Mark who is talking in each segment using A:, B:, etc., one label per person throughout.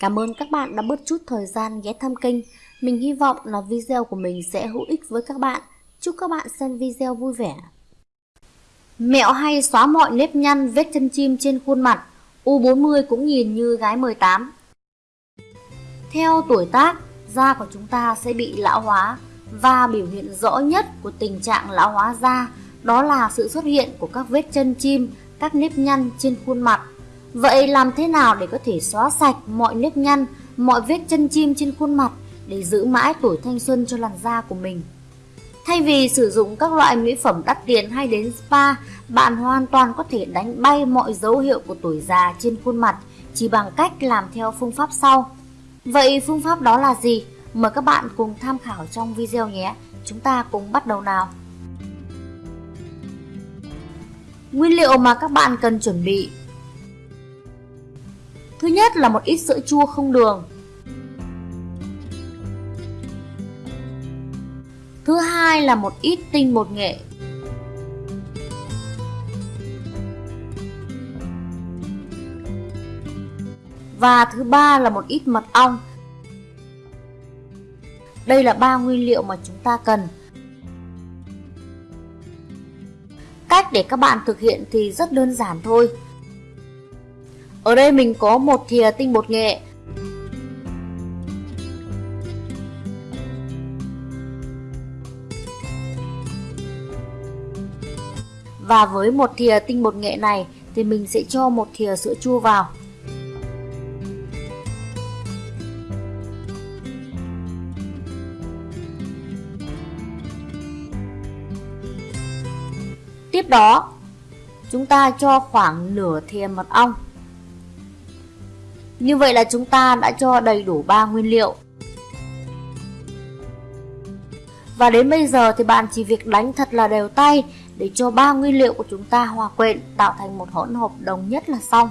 A: Cảm ơn các bạn đã bớt chút thời gian ghé thăm kênh. Mình hy vọng là video của mình sẽ hữu ích với các bạn. Chúc các bạn xem video vui vẻ. Mẹo hay xóa mọi nếp nhăn vết chân chim trên khuôn mặt. U40 cũng nhìn như gái 18. Theo tuổi tác, da của chúng ta sẽ bị lão hóa và biểu hiện rõ nhất của tình trạng lão hóa da đó là sự xuất hiện của các vết chân chim, các nếp nhăn trên khuôn mặt. Vậy làm thế nào để có thể xóa sạch mọi nếp nhăn, mọi vết chân chim trên khuôn mặt để giữ mãi tuổi thanh xuân cho làn da của mình? Thay vì sử dụng các loại mỹ phẩm đắt tiền hay đến spa, bạn hoàn toàn có thể đánh bay mọi dấu hiệu của tuổi già trên khuôn mặt chỉ bằng cách làm theo phương pháp sau. Vậy phương pháp đó là gì? Mời các bạn cùng tham khảo trong video nhé. Chúng ta cùng bắt đầu nào. Nguyên liệu mà các bạn cần chuẩn bị nhất là một ít sữa chua không đường. Thứ hai là một ít tinh bột nghệ. Và thứ ba là một ít mật ong. Đây là ba nguyên liệu mà chúng ta cần. Cách để các bạn thực hiện thì rất đơn giản thôi. Ở đây mình có một thìa tinh bột nghệ. Và với một thìa tinh bột nghệ này thì mình sẽ cho một thìa sữa chua vào. Tiếp đó, chúng ta cho khoảng nửa thìa mật ong. Như vậy là chúng ta đã cho đầy đủ 3 nguyên liệu. Và đến bây giờ thì bạn chỉ việc đánh thật là đều tay để cho ba nguyên liệu của chúng ta hòa quyện tạo thành một hỗn hợp đồng nhất là xong.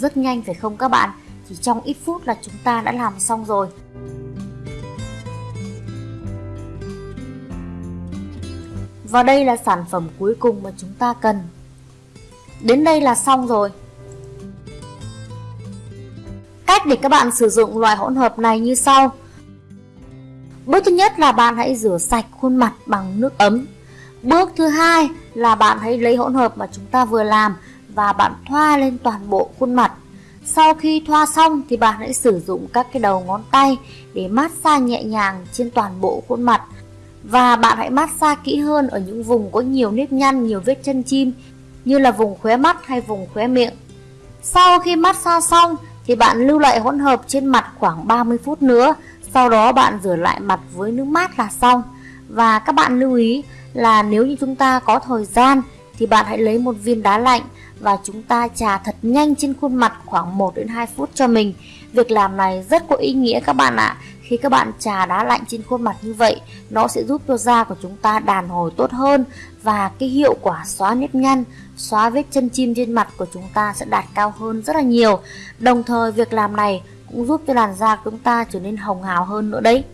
A: Rất nhanh phải không các bạn? Chỉ trong ít phút là chúng ta đã làm xong rồi. Và đây là sản phẩm cuối cùng mà chúng ta cần. Đến đây là xong rồi. Cách để các bạn sử dụng loại hỗn hợp này như sau. Bước thứ nhất là bạn hãy rửa sạch khuôn mặt bằng nước ấm. Bước thứ hai là bạn hãy lấy hỗn hợp mà chúng ta vừa làm và bạn thoa lên toàn bộ khuôn mặt. Sau khi thoa xong thì bạn hãy sử dụng các cái đầu ngón tay để massage nhẹ nhàng trên toàn bộ khuôn mặt. Và bạn hãy massage kỹ hơn ở những vùng có nhiều nếp nhăn, nhiều vết chân chim như là vùng khóe mắt hay vùng khóe miệng. Sau khi massage xong thì bạn lưu lại hỗn hợp trên mặt khoảng 30 phút nữa. Sau đó bạn rửa lại mặt với nước mát là xong. Và các bạn lưu ý là nếu như chúng ta có thời gian thì bạn hãy lấy một viên đá lạnh và chúng ta trà thật nhanh trên khuôn mặt khoảng 1 đến 2 phút cho mình. Việc làm này rất có ý nghĩa các bạn ạ. Khi các bạn trà đá lạnh trên khuôn mặt như vậy, nó sẽ giúp cho da của chúng ta đàn hồi tốt hơn và cái hiệu quả xóa nếp nhăn, xóa vết chân chim trên mặt của chúng ta sẽ đạt cao hơn rất là nhiều. Đồng thời việc làm này cũng giúp cho làn da của chúng ta trở nên hồng hào hơn nữa đấy.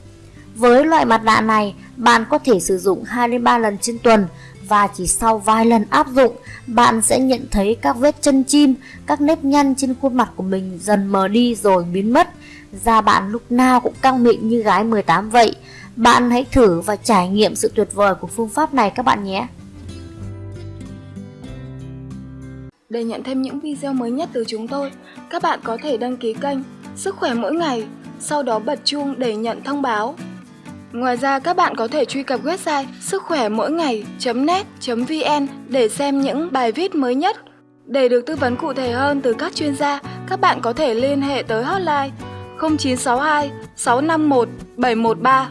A: Với loại mặt nạ này, bạn có thể sử dụng 2 đến 3 lần trên tuần và chỉ sau vài lần áp dụng, bạn sẽ nhận thấy các vết chân chim, các nếp nhăn trên khuôn mặt của mình dần mờ đi rồi biến mất. Da bạn lúc nào cũng căng mịn như gái 18 vậy. Bạn hãy thử và trải nghiệm sự tuyệt vời của phương pháp này các bạn nhé.
B: Để nhận thêm những video mới nhất từ chúng tôi, các bạn có thể đăng ký kênh Sức khỏe mỗi ngày, sau đó bật chuông để nhận thông báo. Ngoài ra các bạn có thể truy cập website sức khỏe mỗi ngày.net.vn để xem những bài viết mới nhất. Để được tư vấn cụ thể hơn từ các chuyên gia, các bạn có thể liên hệ tới hotline 0962 651 713